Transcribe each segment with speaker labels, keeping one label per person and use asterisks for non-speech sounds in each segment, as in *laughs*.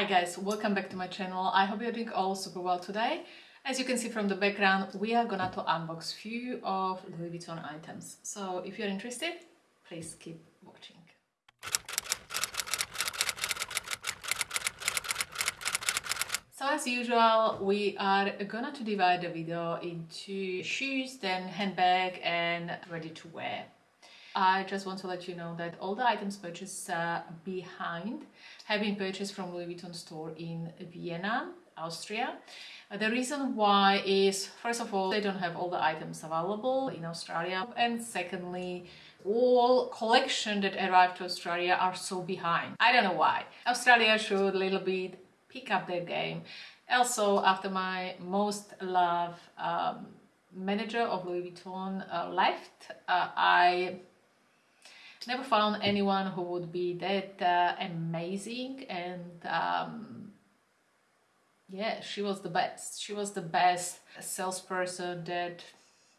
Speaker 1: Hi guys, welcome back to my channel. I hope you're doing all super well today. As you can see from the background, we are gonna to unbox few of Louis Vuitton items. So if you're interested, please keep watching. So as usual, we are gonna to divide the video into shoes, then handbag and ready to wear. I just want to let you know that all the items purchased uh, behind have been purchased from Louis Vuitton store in Vienna, Austria. Uh, the reason why is, first of all, they don't have all the items available in Australia and secondly, all collection that arrived to Australia are so behind. I don't know why. Australia should a little bit pick up their game. Also, after my most loved um, manager of Louis Vuitton uh, left, uh, I never found anyone who would be that uh, amazing and um, yeah, she was the best. She was the best salesperson that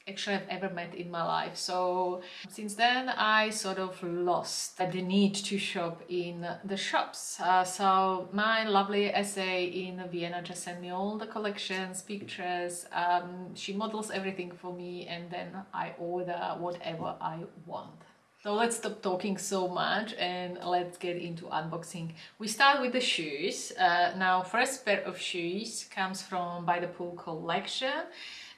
Speaker 1: actually I've ever met in my life. So since then I sort of lost the need to shop in the shops. Uh, so my lovely SA in Vienna just sent me all the collections, pictures. Um, she models everything for me and then I order whatever I want. So let's stop talking so much and let's get into unboxing. We start with the shoes. Uh, now first pair of shoes comes from By the Pool collection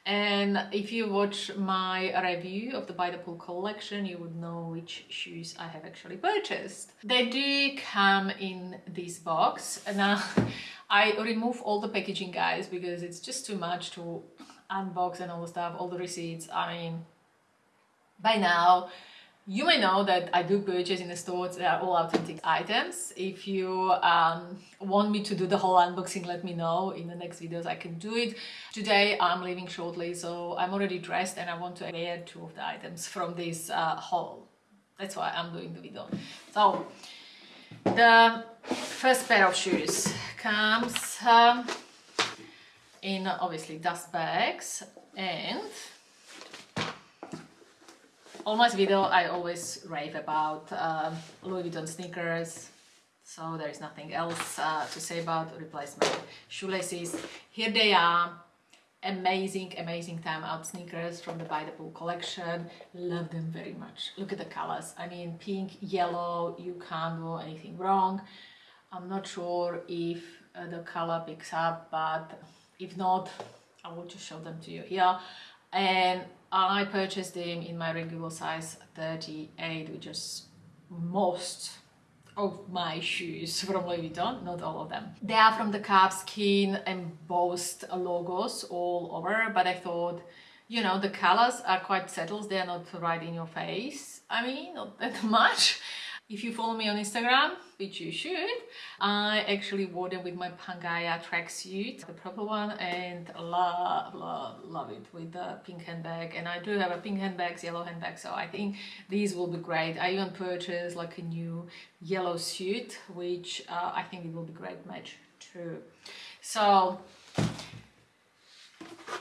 Speaker 1: and if you watch my review of the By the Pool collection, you would know which shoes I have actually purchased. They do come in this box. Now, *laughs* I remove all the packaging, guys, because it's just too much to unbox and all the stuff, all the receipts. I mean, by now, you may know that I do purchase in the stores, they are all authentic items. If you um, want me to do the whole unboxing, let me know. In the next videos I can do it. Today I'm leaving shortly, so I'm already dressed and I want to wear two of the items from this uh, haul. That's why I'm doing the video. So, the first pair of shoes comes um, in obviously dust bags and on my video I always rave about uh, Louis Vuitton sneakers so there is nothing else uh, to say about replacement shoelaces. Here they are. Amazing amazing time out sneakers from the By the Pool collection. Love them very much. Look at the colors. I mean pink yellow you can't do anything wrong. I'm not sure if uh, the color picks up but if not I will just show them to you here and I purchased them in my regular size 38 which is most of my shoes from Louis Vuitton, not all of them. They are from the calfskin embossed logos all over, but I thought, you know, the colors are quite settled, they're not right in your face. I mean, not that *laughs* much. If you follow me on Instagram, which you should, I actually wore them with my Pangaia tracksuit, the purple one, and love, love, love it with the pink handbag. And I do have a pink handbag, yellow handbag, so I think these will be great. I even purchased like a new yellow suit, which uh, I think it will be great match too. So,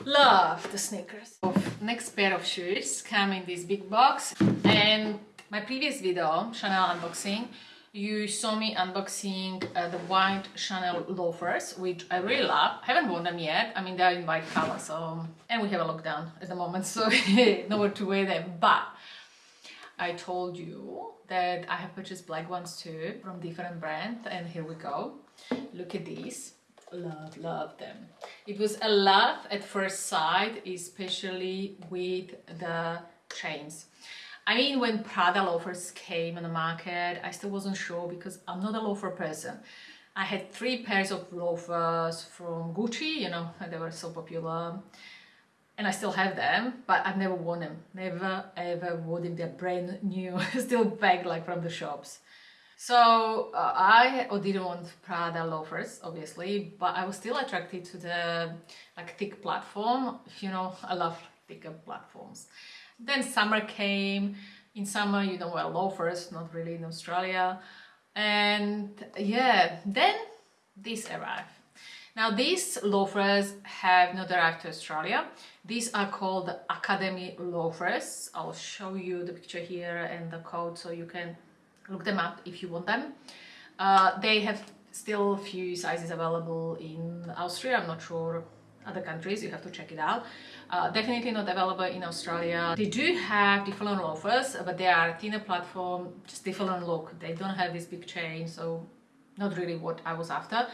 Speaker 1: love the sneakers. Next pair of shoes come in this big box and my previous video, Chanel unboxing, you saw me unboxing uh, the white Chanel loafers, which I really love. I haven't worn them yet. I mean, they're in white color, so... And we have a lockdown at the moment, *laughs* so *laughs* nowhere to wear them. But I told you that I have purchased black ones too from different brands, and here we go. Look at these. Love, love them. It was a love at first sight, especially with the chains. I mean, when Prada loafers came on the market, I still wasn't sure because I'm not a loafer person. I had three pairs of loafers from Gucci, you know, and they were so popular. And I still have them, but I've never worn them. Never ever worn them. They're brand new, *laughs* still bagged like from the shops. So uh, I didn't want Prada loafers, obviously, but I was still attracted to the like thick platform. You know, I love thicker platforms. Then summer came. In summer you don't wear loafers, not really in Australia. And yeah, then this arrived. Now these loafers have not arrived to Australia. These are called Academy loafers. I'll show you the picture here and the code so you can look them up if you want them. Uh, they have still a few sizes available in Austria. I'm not sure other countries, you have to check it out. Uh, definitely not available in Australia. They do have different loafers, but they are thinner platform, just different look. They don't have this big chain, so not really what I was after.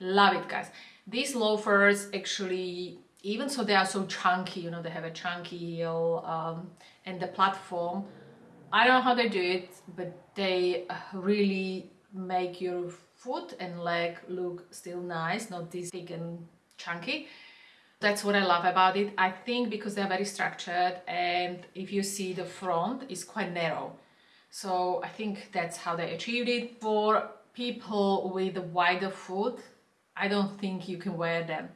Speaker 1: Love it, guys. These loafers actually, even so they are so chunky, you know, they have a chunky heel um, and the platform, I don't know how they do it, but they really make your foot and leg look still nice, not this big and chunky. That's what I love about it. I think because they're very structured and if you see the front is quite narrow. So I think that's how they achieved it. For people with wider foot, I don't think you can wear them.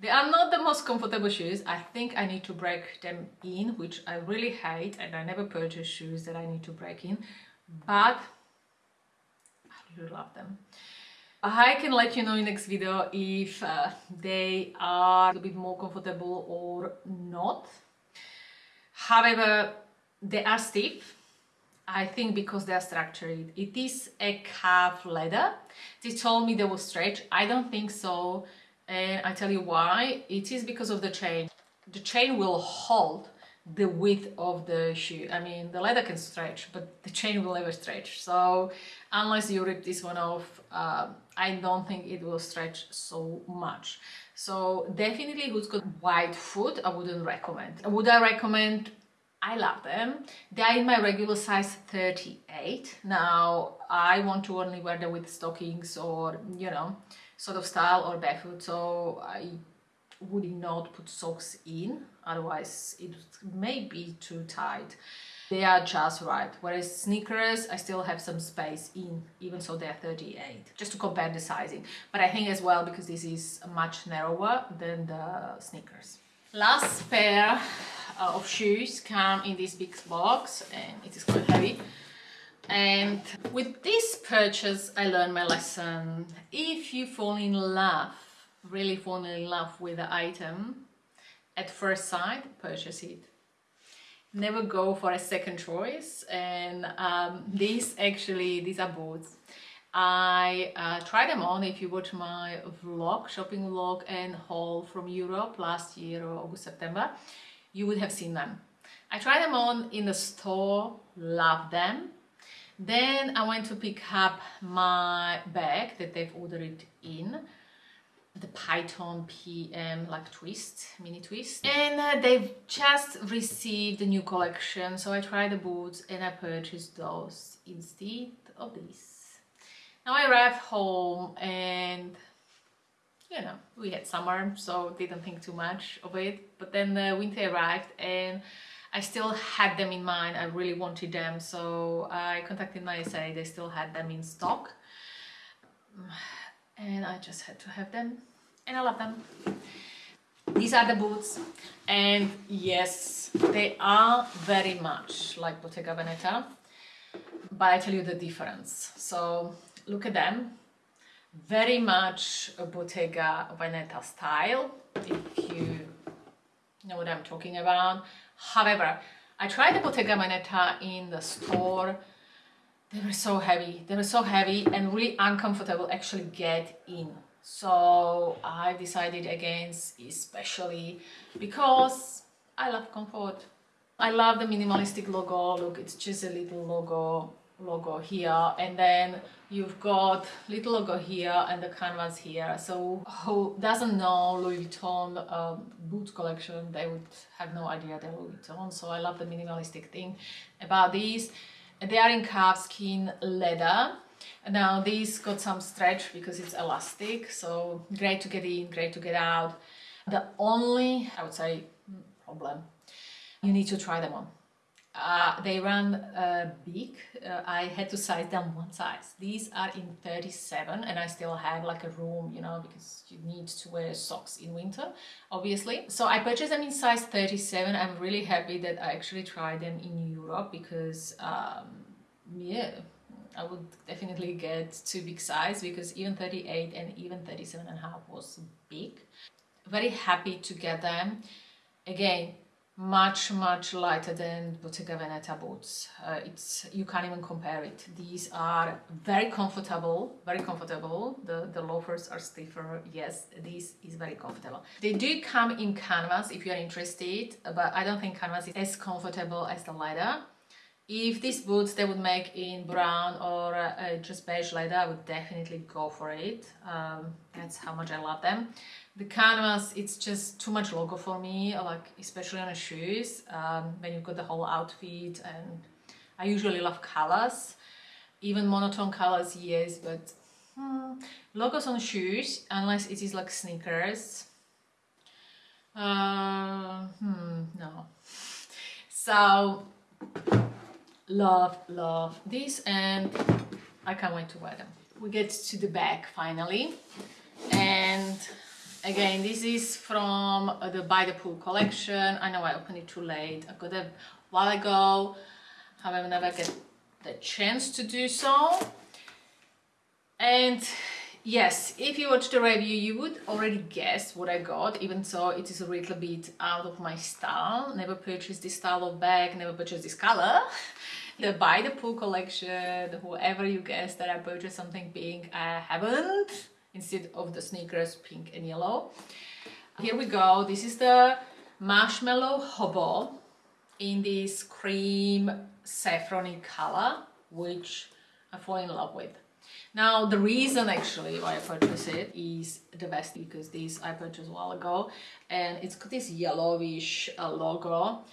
Speaker 1: They are not the most comfortable shoes. I think I need to break them in, which I really hate and I never purchase shoes that I need to break in. But I really love them. I can let you know in next video if uh, they are a bit more comfortable or not. However, they are stiff. I think because they are structured. It is a calf leather. They told me they will stretch. I don't think so. And I tell you why. It is because of the chain. The chain will hold the width of the shoe. I mean, the leather can stretch, but the chain will never stretch. So unless you rip this one off, uh, I don't think it will stretch so much. So definitely who's got wide foot, I wouldn't recommend. Would I recommend? I love them. They are in my regular size 38. Now, I want to only wear them with stockings or, you know, sort of style or barefoot. So I would not put socks in otherwise it may be too tight. They are just right. Whereas sneakers i still have some space in even so they're 38 just to compare the sizing. But i think as well because this is much narrower than the sneakers. Last pair uh, of shoes come in this big box and it is quite heavy. And with this purchase i learned my lesson. If you fall in love really falling in love with the item at first sight, purchase it. Never go for a second choice. And um, these actually, these are boots. I uh, tried them on if you watch my vlog, shopping vlog and haul from Europe last year or August, September, you would have seen them. I tried them on in the store, loved them. Then I went to pick up my bag that they've ordered in the Python PM like twist, mini twist. And uh, they've just received a new collection, so I tried the boots and I purchased those instead of these. Now I arrived home and you know, we had summer, so didn't think too much of it. But then the winter arrived and I still had them in mind. I really wanted them, so I contacted my SA. They still had them in stock and I just had to have them and I love them. These are the boots and yes, they are very much like Bottega Veneta, but I tell you the difference. So look at them, very much a Bottega Veneta style, if you know what I'm talking about. However, I tried the Bottega Veneta in the store they were so heavy. They were so heavy and really uncomfortable actually get in. So I decided against especially because I love comfort. I love the minimalistic logo. Look it's just a little logo logo here. And then you've got little logo here and the canvas here. So who doesn't know Louis Vuitton um, boot collection? They would have no idea they're Louis Vuitton. So I love the minimalistic thing about these they are in calfskin leather. Now these got some stretch because it's elastic, so great to get in, great to get out. The only, I would say, mm, problem, you need to try them on. Uh, they run uh, big. Uh, I had to size them one size. These are in 37 and I still have like a room, you know, because you need to wear socks in winter, obviously. So I purchased them in size 37. I'm really happy that I actually tried them in Europe because, um, yeah, I would definitely get too big size because even 38 and even 37 and a half was big. Very happy to get them. Again, much much lighter than Bottega Veneta boots. Uh, it's you can't even compare it. These are very comfortable very comfortable. The the loafers are stiffer. Yes this is very comfortable. They do come in canvas if you're interested but I don't think canvas is as comfortable as the leather if these boots they would make in brown or uh, just beige leather I would definitely go for it. Um, that's how much I love them. The canvas it's just too much logo for me like especially on the shoes um, when you've got the whole outfit and I usually love colors even monotone colors yes but hmm, logos on shoes unless it is like sneakers. Uh, hmm, no. So love love this and I can't wait to wear them we get to the back finally and Again, this is from uh, the By the Pool collection. I know I opened it too late. I got it a while ago. However, never get the chance to do so. And yes, if you watch the review, you would already guess what I got, even so it is a little bit out of my style. Never purchased this style of bag, never purchased this color. *laughs* the By the Pool collection, whoever you guess that I purchased something pink, I haven't instead of the sneakers pink and yellow. Here we go. This is the Marshmallow Hobo in this cream saffrony color, which I fall in love with. Now, the reason actually why I purchased it is the vest because this I purchased a while ago and it's got this yellowish uh, logo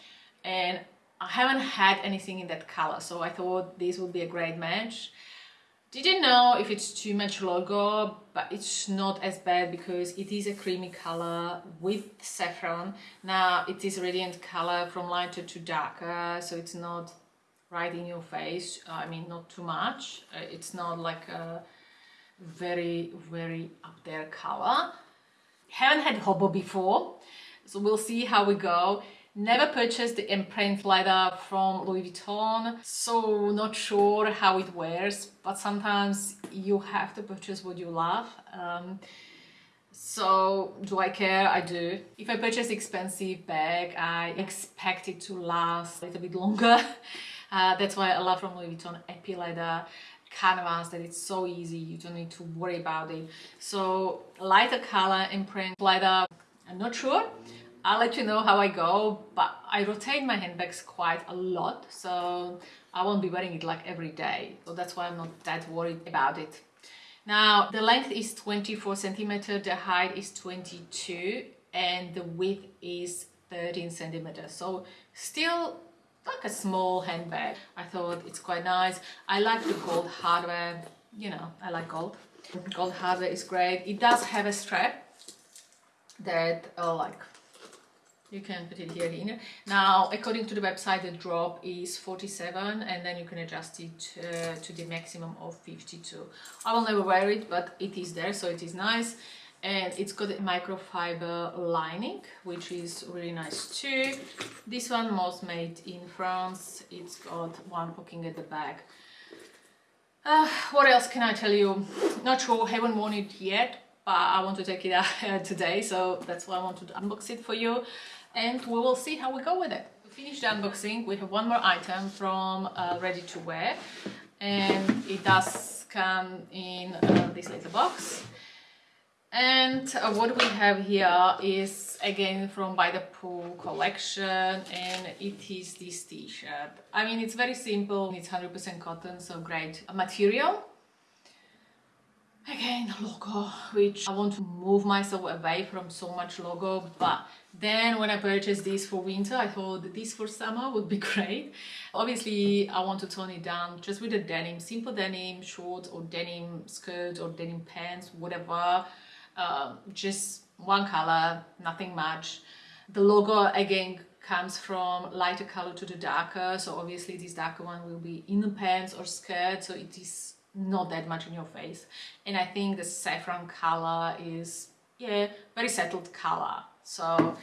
Speaker 1: and I haven't had anything in that color so I thought this would be a great match didn't know if it's too much logo, but it's not as bad because it is a creamy color with saffron. Now it is a radiant color from lighter to darker, so it's not right in your face. I mean, not too much. Uh, it's not like a very, very up there color. Haven't had Hobo before, so we'll see how we go. Never purchased the imprint leather from Louis Vuitton, so not sure how it wears, but sometimes you have to purchase what you love. Um, so do I care? I do. If I purchase expensive bag, I expect it to last a little bit longer. *laughs* Uh, that's why I love from Louis Vuitton Epi canvas that it's so easy you don't need to worry about it so lighter color imprint leather i'm not sure I'll let you know how I go, but I rotate my handbags quite a lot, so I won't be wearing it like every day. So that's why I'm not that worried about it. Now, the length is 24 centimeter, the height is 22, and the width is 13 centimeters. So still like a small handbag. I thought it's quite nice. I like the gold hardware, you know, I like gold. Gold hardware is great. It does have a strap that uh, like you can put it here in now according to the website the drop is 47 and then you can adjust it uh, to the maximum of 52 i will never wear it but it is there so it is nice and it's got a microfiber lining which is really nice too. This one was made in france. It's got one poking at the back. Uh, what else can i tell you? Not sure. Haven't worn it yet but i want to take it *laughs* out today so that's why i want to unbox it for you. And we will see how we go with it. To finish the unboxing, we have one more item from uh, Ready to Wear. And it does come in uh, this little box. And uh, what we have here is again from By the Pool collection and it is this t-shirt. I mean it's very simple, it's 100% cotton so great material. Again logo which I want to move myself away from so much logo but then when I purchased this for winter I thought this for summer would be *laughs* great. Obviously I want to tone it down just with a denim simple denim shorts or denim skirt or denim pants whatever uh, just one color nothing much. The logo again comes from lighter color to the darker. So obviously this darker one will be in the pants or skirt. So it is not that much in your face. And I think the saffron color is yeah very settled color. So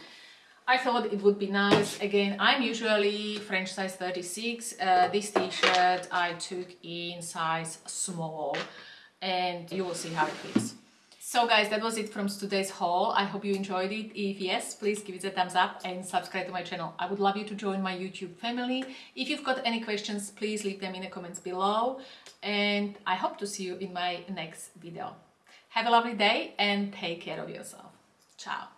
Speaker 1: I thought it would be nice. Again I'm usually French size 36 uh, this t-shirt I took in size small. And you will see how it fits So guys, that was it from today's haul. I hope you enjoyed it. If yes, please give it a thumbs up and subscribe to my channel. I would love you to join my YouTube family. If you've got any questions, please leave them in the comments below. And I hope to see you in my next video. Have a lovely day and take care of yourself. Ciao.